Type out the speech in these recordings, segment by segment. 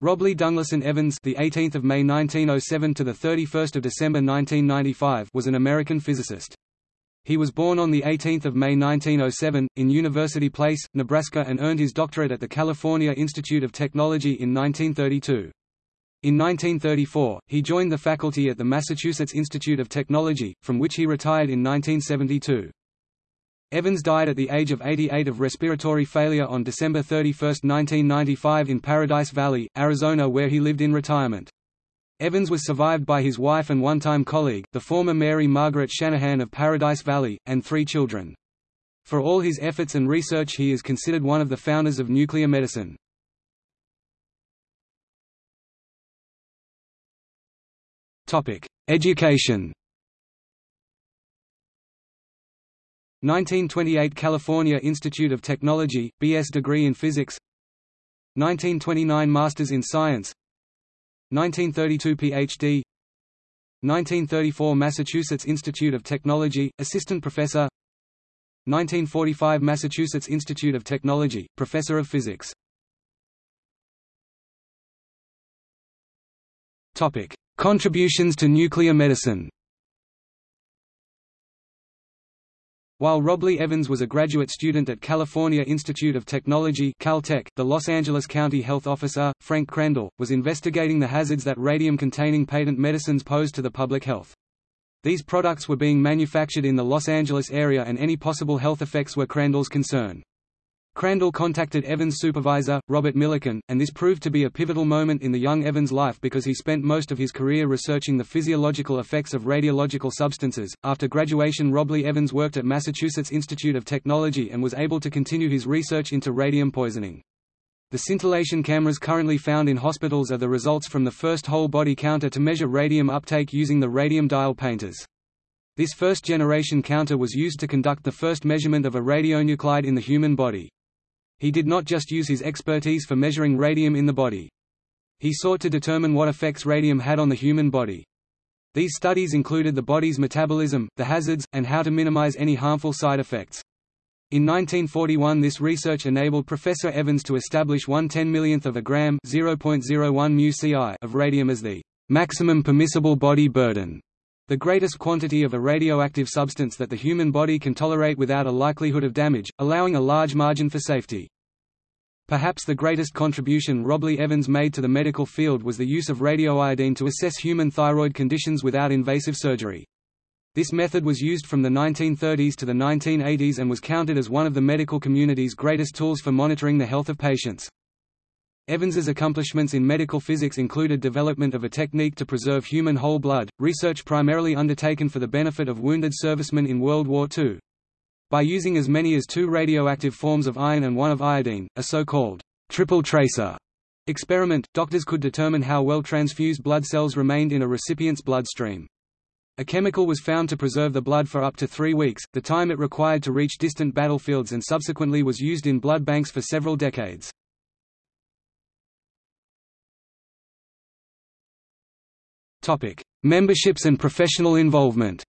Robley Dunglison Evans, the 18th of May 1907 to the 31st of December 1995, was an American physicist. He was born on the 18th of May 1907 in University Place, Nebraska, and earned his doctorate at the California Institute of Technology in 1932. In 1934, he joined the faculty at the Massachusetts Institute of Technology, from which he retired in 1972. Evans died at the age of 88 of respiratory failure on December 31, 1995 in Paradise Valley, Arizona where he lived in retirement. Evans was survived by his wife and one-time colleague, the former Mary Margaret Shanahan of Paradise Valley, and three children. For all his efforts and research he is considered one of the founders of nuclear medicine. Education 1928 California Institute of Technology, B.S. degree in Physics 1929 Masters in Science 1932 Ph.D. 1934 Massachusetts Institute of Technology, Assistant Professor 1945 Massachusetts Institute of Technology, Professor of Physics Contributions to nuclear medicine While Robley Evans was a graduate student at California Institute of Technology Caltech, the Los Angeles County Health Officer, Frank Crandall, was investigating the hazards that radium-containing patent medicines pose to the public health. These products were being manufactured in the Los Angeles area and any possible health effects were Crandall's concern. Crandall contacted Evans' supervisor, Robert Millikan, and this proved to be a pivotal moment in the young Evans' life because he spent most of his career researching the physiological effects of radiological substances. After graduation, Robley Evans worked at Massachusetts Institute of Technology and was able to continue his research into radium poisoning. The scintillation cameras currently found in hospitals are the results from the first whole-body counter to measure radium uptake using the radium dial painters. This first-generation counter was used to conduct the first measurement of a radionuclide in the human body. He did not just use his expertise for measuring radium in the body. He sought to determine what effects radium had on the human body. These studies included the body's metabolism, the hazards, and how to minimize any harmful side effects. In 1941 this research enabled Professor Evans to establish 1 10 millionth of a gram of radium as the maximum permissible body burden, the greatest quantity of a radioactive substance that the human body can tolerate without a likelihood of damage, allowing a large margin for safety. Perhaps the greatest contribution Robley Evans made to the medical field was the use of radioiodine to assess human thyroid conditions without invasive surgery. This method was used from the 1930s to the 1980s and was counted as one of the medical community's greatest tools for monitoring the health of patients. Evans's accomplishments in medical physics included development of a technique to preserve human whole blood, research primarily undertaken for the benefit of wounded servicemen in World War II. By using as many as two radioactive forms of iron and one of iodine, a so-called triple tracer experiment, doctors could determine how well transfused blood cells remained in a recipient's bloodstream. A chemical was found to preserve the blood for up to three weeks, the time it required to reach distant battlefields and subsequently was used in blood banks for several decades. Topic: Memberships and professional involvement.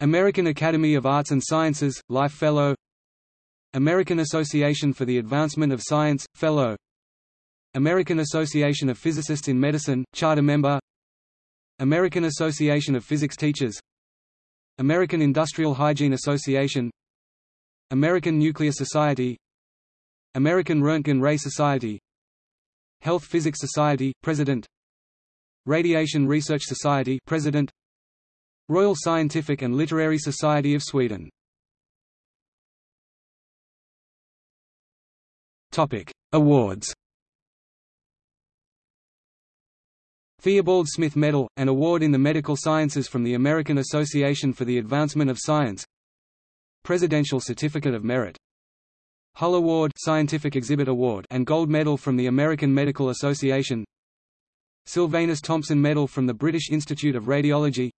American Academy of Arts and Sciences, Life Fellow. American Association for the Advancement of Science, Fellow. American Association of Physicists in Medicine, Charter Member. American Association of Physics Teachers. American Industrial Hygiene Association. American Nuclear Society. American Röntgen Ray Society Health Physics Society, President. Radiation Research Society President. Royal Scientific and Literary Society of Sweden. Topic: Awards. Theobald Smith Medal, an award in the medical sciences from the American Association for the Advancement of Science. Presidential Certificate of Merit Hull Award Scientific Exhibit Award and Gold Medal from the American Medical Association Silvanus Thompson Medal from the British Institute of Radiology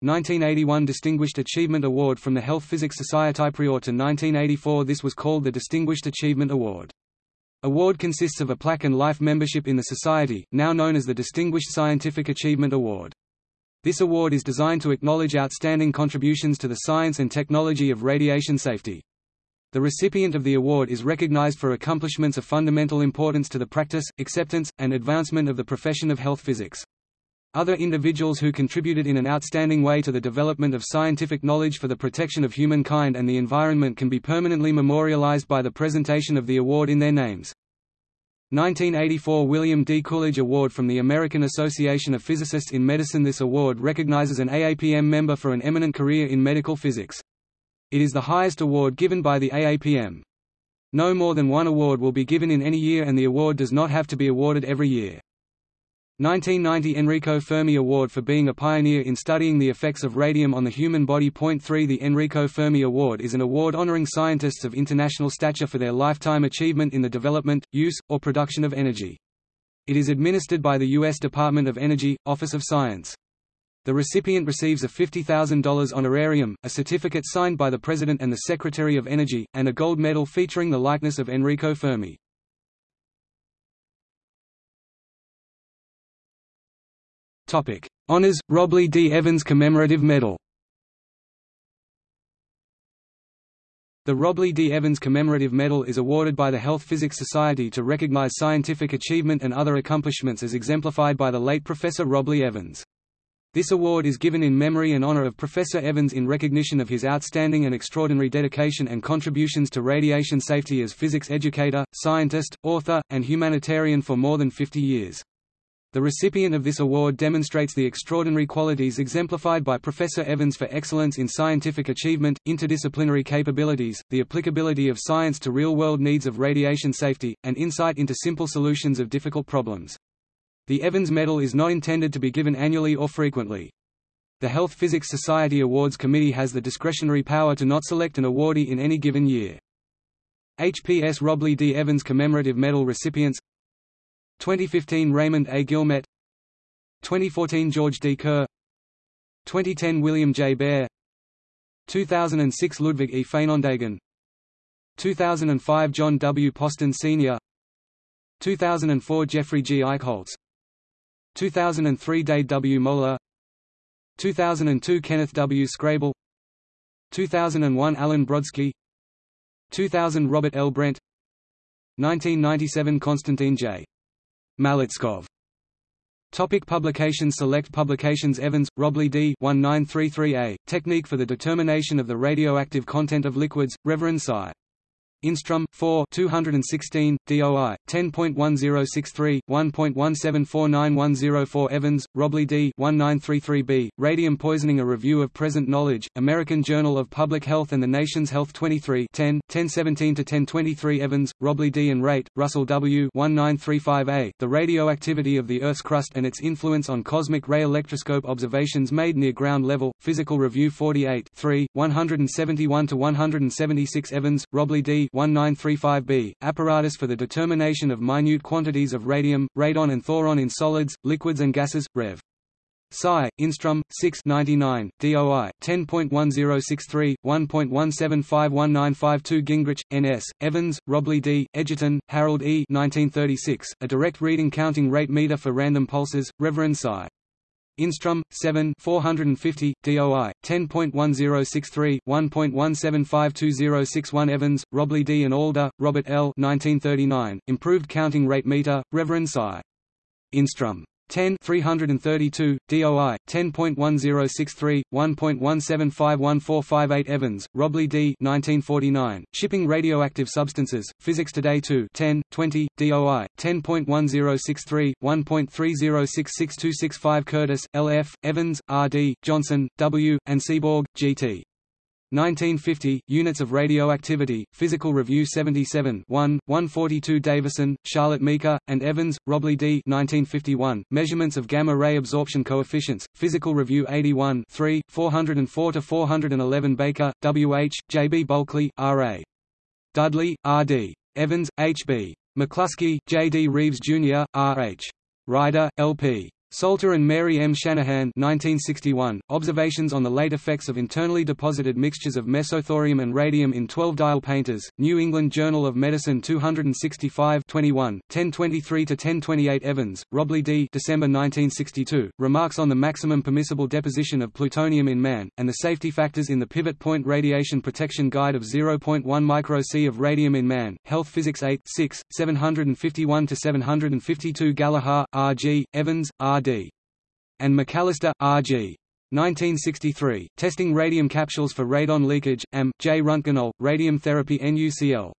1981 Distinguished Achievement Award from the Health Physics Society Prior to 1984 this was called the Distinguished Achievement Award. Award consists of a plaque and life membership in the society, now known as the Distinguished Scientific Achievement Award. This award is designed to acknowledge outstanding contributions to the science and technology of radiation safety. The recipient of the award is recognized for accomplishments of fundamental importance to the practice, acceptance, and advancement of the profession of health physics. Other individuals who contributed in an outstanding way to the development of scientific knowledge for the protection of humankind and the environment can be permanently memorialized by the presentation of the award in their names. 1984 William D. Coolidge Award from the American Association of Physicists in Medicine This award recognizes an AAPM member for an eminent career in medical physics. It is the highest award given by the AAPM. No more than one award will be given in any year and the award does not have to be awarded every year. 1990 Enrico Fermi Award for being a pioneer in studying the effects of radium on the human body. Point 3 The Enrico Fermi Award is an award honoring scientists of international stature for their lifetime achievement in the development, use, or production of energy. It is administered by the U.S. Department of Energy, Office of Science. The recipient receives a $50,000 honorarium, a certificate signed by the President and the Secretary of Energy, and a gold medal featuring the likeness of Enrico Fermi. Topic: Honors Robley D. Evans Commemorative Medal. The Robley D. Evans Commemorative Medal is awarded by the Health Physics Society to recognize scientific achievement and other accomplishments as exemplified by the late Professor Robley Evans. This award is given in memory and honor of Professor Evans in recognition of his outstanding and extraordinary dedication and contributions to radiation safety as physics educator, scientist, author, and humanitarian for more than 50 years. The recipient of this award demonstrates the extraordinary qualities exemplified by Professor Evans for excellence in scientific achievement, interdisciplinary capabilities, the applicability of science to real-world needs of radiation safety, and insight into simple solutions of difficult problems. The Evans Medal is not intended to be given annually or frequently. The Health Physics Society Awards Committee has the discretionary power to not select an awardee in any given year. HPS Robley D. Evans Commemorative Medal recipients 2015 Raymond A. Guillemette 2014 George D. Kerr 2010 William J. Bair 2006 Ludwig E. Feinendegen 2005 John W. Poston Sr. 2004 Geoffrey G. Eichholz 2003 Dade W. Moeller 2002 Kenneth W. Skrable 2001 Alan Brodsky 2000 Robert L. Brent 1997 Constantine J. Maletskos. Topic publications Select publications Evans, Robley D. 1933a, Technique for the Determination of the Radioactive Content of Liquids, Reverend. Instrum 4 216 DOI 10.1063 1.1749104 Evans Robley D 1933b Radium Poisoning a Review of Present Knowledge American Journal of Public Health and the Nation's Health 23 10 1017 to 1023 Evans Robley D and Raitt Russell W 1935a The Radioactivity of the Earth's Crust and its Influence on Cosmic Ray Electroscope Observations Made Near Ground Level Physical Review 48 3 171 to 176 Evans Robley D 1935b, apparatus for the determination of minute quantities of radium, radon and thoron in solids, liquids and gases, Rev. Sci. Instrum 6 99, DOI 10.1063 1.1751952 Gingrich NS Evans Robley D Edgerton, Harold E 1936 A direct reading counting rate meter for random pulses Reverend Sci. Instrum 7 450 DOI 10.1063 1.1752061 Evans Robley D and Alder Robert L 1939 Improved counting rate meter Reverend Sci Instrum 10 332 DOI 10.1063 1.1751458 Evans Robley D 1949 Shipping radioactive substances Physics Today 2 10 20 DOI 10.1063 1.3066265 Curtis LF Evans RD Johnson W and Seaborg GT 1950, Units of Radioactivity, Physical Review 77 1, 142 Davison, Charlotte Meeker, and Evans, Robley D. 1951, Measurements of Gamma-ray Absorption Coefficients, Physical Review 81 3, 404–411 Baker, W. H., J. B. Bulkley, R. A. Dudley, R. D. Evans, H. B. McCluskey, J. D. Reeves, Jr., R. H. Ryder, L. P. Salter and Mary M. Shanahan 1961, Observations on the late effects of internally deposited mixtures of mesothorium and radium in 12-dial painters, New England Journal of Medicine 265 21, 1023–1028 Evans, Robley D. December 1962, Remarks on the maximum permissible deposition of plutonium in man, and the safety factors in the Pivot Point Radiation Protection Guide of 0.1 micro C of radium in man, Health Physics 8 6, 751–752 Gallagher, R. G., Evans, R. R.D. and McAllister, R.G. 1963, Testing Radium Capsules for Radon Leakage, AM, J. Röntgenol, Radium Therapy NUCL.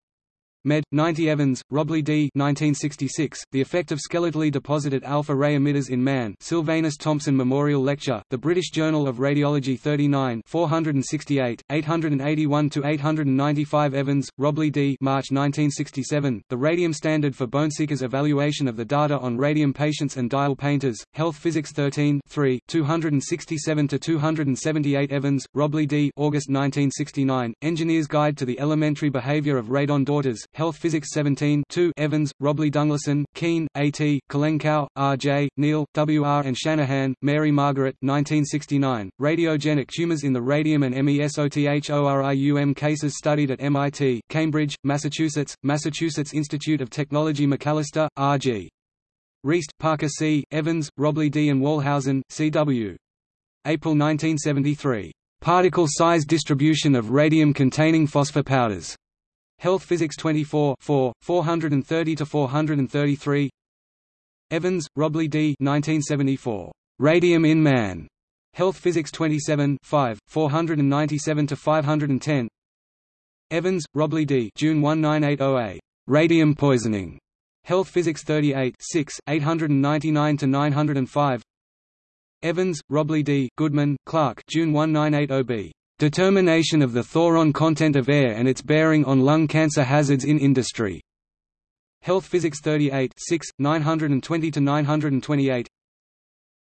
Med. 90 Evans, Robley D. 1966, The Effect of Skeletally Deposited Alpha-Ray Emitters in Man Silvanus Thompson Memorial Lecture, The British Journal of Radiology 39 468, 881–895 Evans, Robley D. March 1967, The Radium Standard for Boneseekers Evaluation of the Data on Radium Patients and Dial Painters, Health Physics 13 3, 267–278 Evans, Robley D. August 1969, Engineer's Guide to the Elementary Behavior of Radon Daughters, Health Physics 17 2 Evans, Robley Dunglison, Keene, A.T., Kalenkow, R.J., Neal, W.R. and Shanahan, Mary Margaret 1969, Radiogenic tumors in the radium and MESOTHORIUM cases studied at MIT, Cambridge, Massachusetts, Massachusetts Institute of Technology McAllister, R.G. Reist, Parker C., Evans, Robley D. and Wallhausen, C.W. April 1973. Particle size distribution of radium-containing phosphopowders. Health Physics 24 4, 430–433 Evans, Robley D. 1974. Radium in Man. Health Physics 27 5, 497–510 Evans, Robley D. June 1980a. Radium poisoning. Health Physics 38 6, 899–905 Evans, Robley D., Goodman, Clark June 1980b. Determination of the thoron content of air and its bearing on lung cancer hazards in industry. Health Physics 38 6, 920–928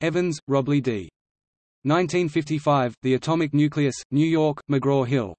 Evans, Robley D. 1955, The Atomic Nucleus, New York, McGraw-Hill.